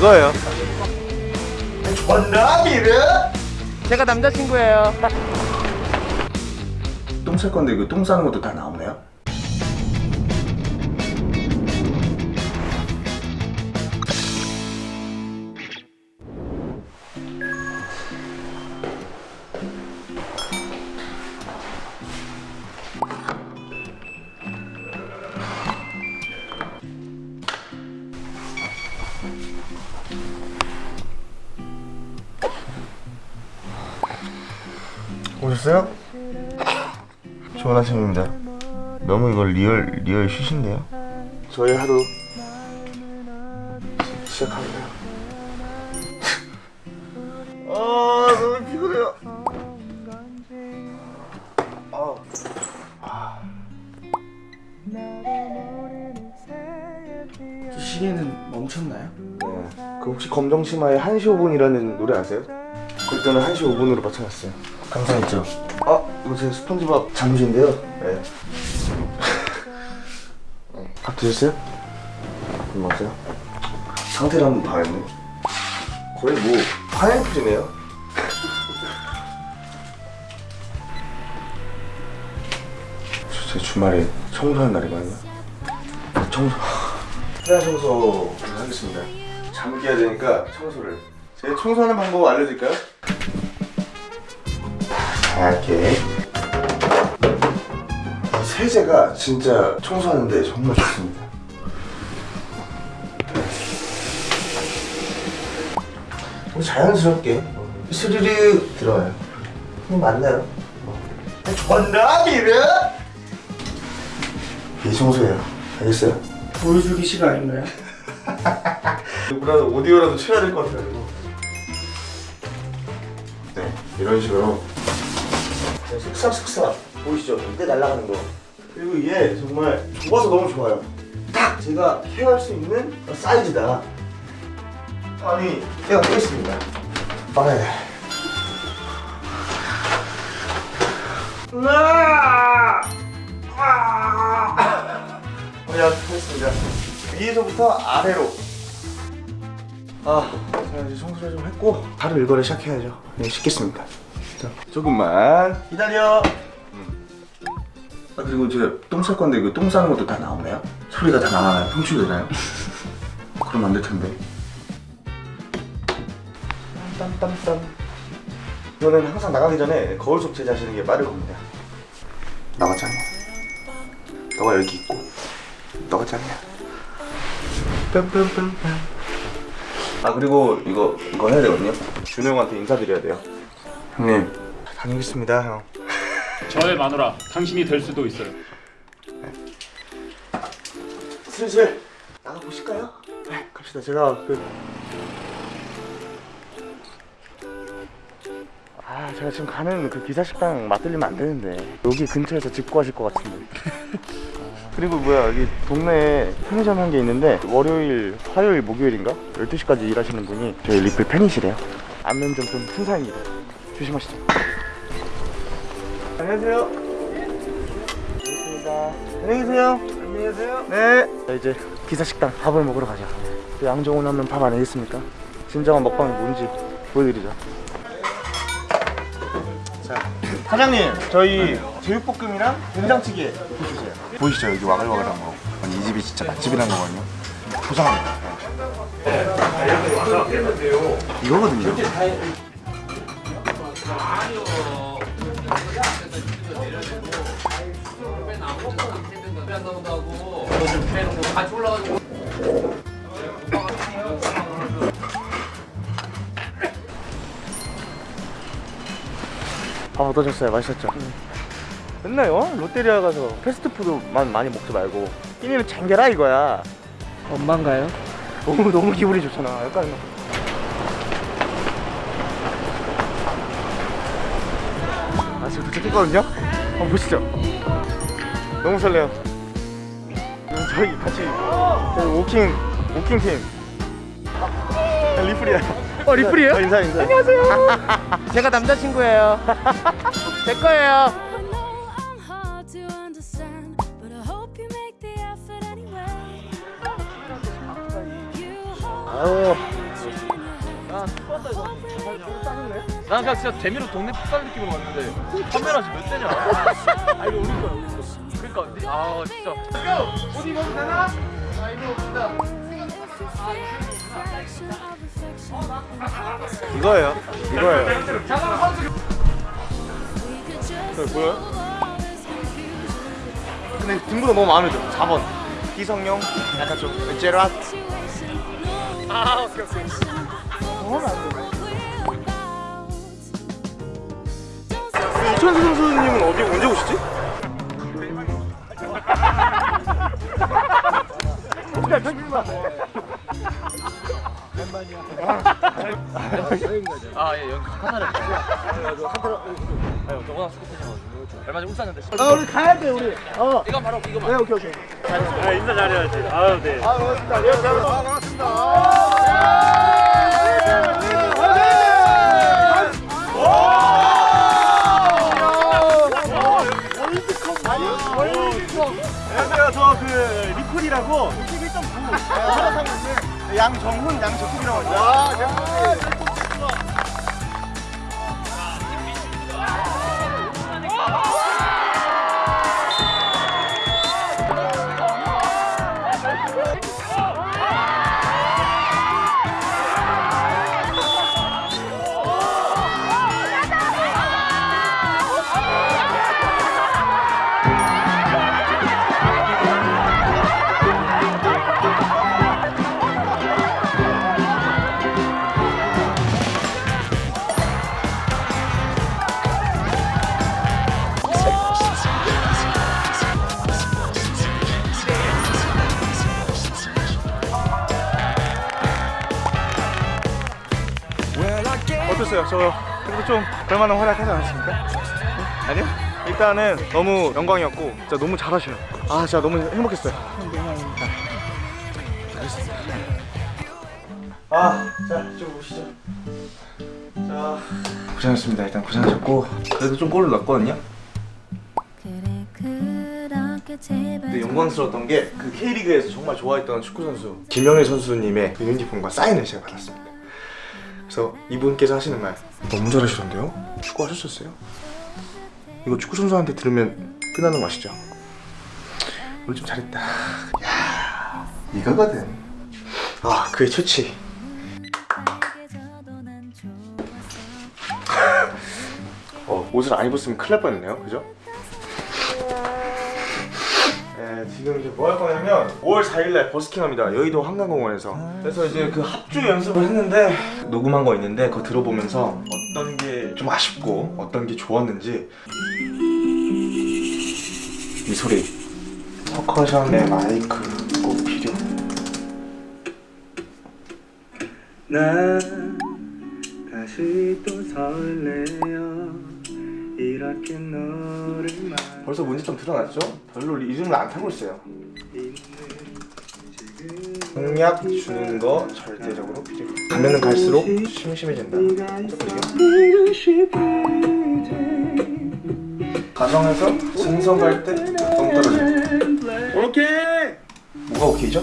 이거예요 원남이래? 제가 남자친구예요 똥 쌀 건데 이거 똥 싸는 것도 다 나오네요? 오셨어요? 좋은 아침입니다. 너무 이거 real real 쉬신데요? 저희 하루 시- 시작합니다. 아 너무 피곤해요. 시계는 멈췄나요? 네. 그 혹시 검정치마의 1시 5분이라는 노래 아세요? 그때는 1시 5분으로 맞춰놨어요. 감사했죠. 아 이거 제 스펀지밥 잠시인데요. 네. 네. 밥 드셨어요? 밥 먹었어요? 상태를 한번 봐야겠네. 거의 뭐 파인애플이네요. 제 주말에 청소하는 날이거든요. 청소. 해야 청소 하겠습니다. 잠기 해야 되니까 청소를. 제 청소하는 방법 알려드릴까요? 이렇게. 이 세제가 진짜 청소하는데 정말 좋습니다. 뭐 자연스럽게 스르르 들어와요. 뭐 맞나요? 전남이래? 이 청소예요. 알겠어요? 보여주기 시간 아닌가요? 누구라도 오디오라도 쳐야 될 것 같아가지고 네 이런 식으로 슥싹슥싹 보이시죠? 이때 날아가는 거 그리고 이게 정말 좁아서 너무 좋아요 딱 제가 케어할 수 있는 사이즈다 아니 제가 보겠습니다 아, 네. 으아! 아! 네, 하겠습니다 위에서부터 아래로 아, 자 이제 청소를 좀 했고 바로 일거를 시작해야죠. 네, 씻겠습니다. 자, 조금만 기다려. 아 그리고 제가 똥쌀 건데 이거 똥 싸는 것도 다 나오나요? 소리가 다 나가나요? 평출되나요? 그럼 안 될 텐데. 땀땀땀. 이거는 항상 나가기 전에 거울 속 제자하시는 게 빠를 겁니다. 짱이야. 너가 여기 있고 너가 짱이야. 빰빰빰빰. 아 그리고 이거 이거 해야 되거든요. 준호 형한테 인사드려야 돼요. 형님 다녀오겠습니다 형. 저의 마누라 당신이 될 수도 있어요. 슬슬 나가 보실까요? 네 갑시다. 제가 그. 아 제가 지금 가는 그 기사 식당 맛들리면 안 되는데 여기 근처에서 집 구하실 것 같은데. 아, 그리고 뭐야 여기 동네에 편의점 한 개 있는데 월요일, 화요일, 목요일인가 12시까지 일하시는 분이 저희 리플 팬이시래요. 안면점 좀 순사입니다. 조심하시죠. 안녕하세요. 반갑습니다. 안녕히 계세요. 안녕히 계세요. 네. 자, 이제 기사 식당 밥을 먹으러 가자. 그 양정훈 하면 밥 아니겠습니까? 진정한 먹방이 뭔지 보여드리죠. 자, 사장님, 저희 제육볶음이랑 된장찌개 보주세요. 보이시죠? 여기 와글와글한 거. 아니, 이 집이 진짜 맛집이라는 거거든요. 포장합니다. 이거거든요. 밥 어떠셨어요? 맛있었죠? 맨날 어? 롯데리아 가서 패스트푸드만 많이 먹지 말고 끼니는 챙겨라 이거야 엄마인가요? 너무 너무 기분이 좋잖아 약간 아 도착했거든요? 한번 보시죠. 너무 설레요. 저희 같이 저희 워킹 워킹팀. 아, 리플이야. 어 리플이에요? 어, 인사 인사. 제가 남자친구예요. 제 거예요. I know I'm hard to understand, but I hope you make the effort anyway. You hold 아유 난 그냥 진짜 재미로 동네 풋살 느낌으로 왔는데 카메라 지금 몇 대냐? 아 이거 우리 거야 우리 거. 그러니까 아 진짜. 옷 입어도 되나? 아 이거 봅시다. 이거예요. 이거예요. 그 뭐야? 근데 등보다 너무 마음에 들어. 4번. 희성용 약간 좀 제라트. 아 오케이 오케이. 이천수 선수님은 어디 언제 오시지? 아예 연하나를 아유 저거나 스쿠터냐고 얼마 전에 울산인데. 아 우리 가야 돼 우리. 어. 이거 바로 이거 네 오케이 오케이. 안녕하세요. 저그 리콜이라고 61.9 하나 있는데 양정훈 양재국이라고 합니다. 저 그래도 좀 별만한 활약하지 않았습니까? 네? 아니요? 일단은 너무 영광이었고 진짜 너무 잘하셔요 아 진짜 너무 행복했어요 아, 자, 이쪽으로 오시죠. 자, 고생하셨습니다. 일단 고생하셨고 그래도 좀 골을 넣었거든요. 근데 영광스러웠던 게 그 K리그에서 정말 좋아했던 축구 선수 김영일 선수님의 그 유니폼과 사인을 제가 받았습니다. 그래서 이분께서 하시는 말 너무 잘하시던데요? 축구 하셨었어요? 이거 축구 선수한테 들으면 끝나는 거 아시죠? 오늘 좀 잘했다. 야, 이거거든. 아, 그의 최치. 어, 옷을 안 입었으면 큰일 날 뻔했네요. 그죠? 지금 이제 뭐 할 거냐면 5월 4일날 버스킹합니다. 여의도 한강공원에서. 그래서 이제 그 합주 연습을 했는데 녹음한 거 있는데 그거 들어보면서 어떤 게 좀 아쉽고 어떤 게 좋았는지 이 소리 퍼커션의 마이크 꼭 필요. 난 다시 또만 벌써 문제점 드러났죠? 별로 리듬을 안 타고 있어요. 공약 주는 거 절대적으로 필요해. 가면은 갈수록 심심해진다. 가정에서 진성 갈때 너무 떨어져. 오케이 뭐가 오케이죠?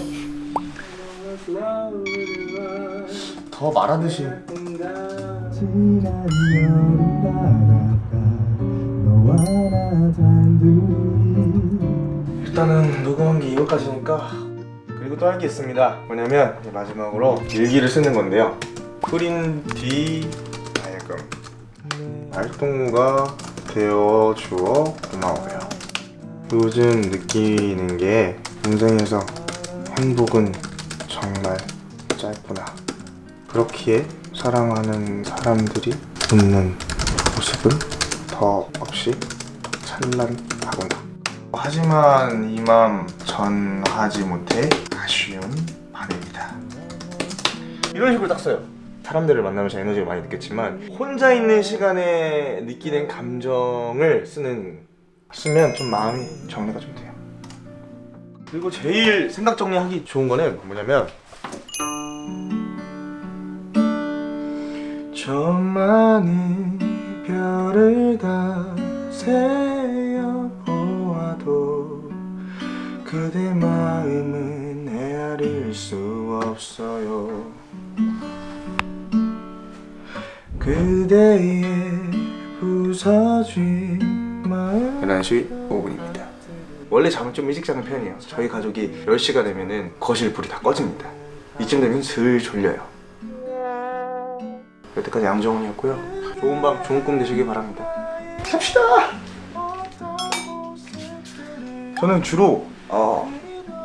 더 말하듯이 일단은 녹음한 게 이것까지니까 그리고 또 할 게 있습니다. 뭐냐면 마지막으로 일기를 쓰는 건데요. 프린 뒤 다이어금. 말동무가 되어 주어 고마워요. 요즘 느끼는 게 인생에서 행복은 정말 짧구나. 그렇기에 사랑하는 사람들이 웃는 모습은 더 없이 찬란하구나 하지만 이 맘 전하지 못해 아쉬운 밤입니다. 이런 식으로 딱 써요. 사람들을 만나면서 에너지를 많이 느꼈지만 혼자 있는 시간에 느끼는 감정을 쓰는 쓰면 좀 마음이 정리가 좀 돼요. 그리고 제일 생각 정리하기 좋은 거는 뭐냐면 저 많은 별을 다 세 그대 마음은 헤아릴 수 없어요. 그대의 부서진 마음. 11시 5분입니다. 원래 잠을 좀 일찍 자는 편이에요. 저희 가족이 10시가 되면은 거실 불이 다 꺼집니다. 이쯤 되면 슬 졸려요. 여태까지 양정훈이었고요. 좋은 밤 좋은 꿈 되시길 바랍니다. 갑시다! 저는 주로 어,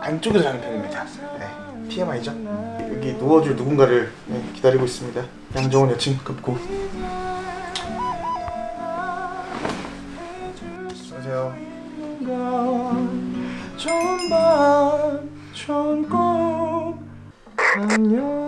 안쪽에서 자는 편입니다. 네, TMI죠? 여기 누워줄 누군가를 네, 기다리고 있습니다. 양정훈 여친 급고. 안녕하세요. 좋은 밤 좋은 꿈. 안녕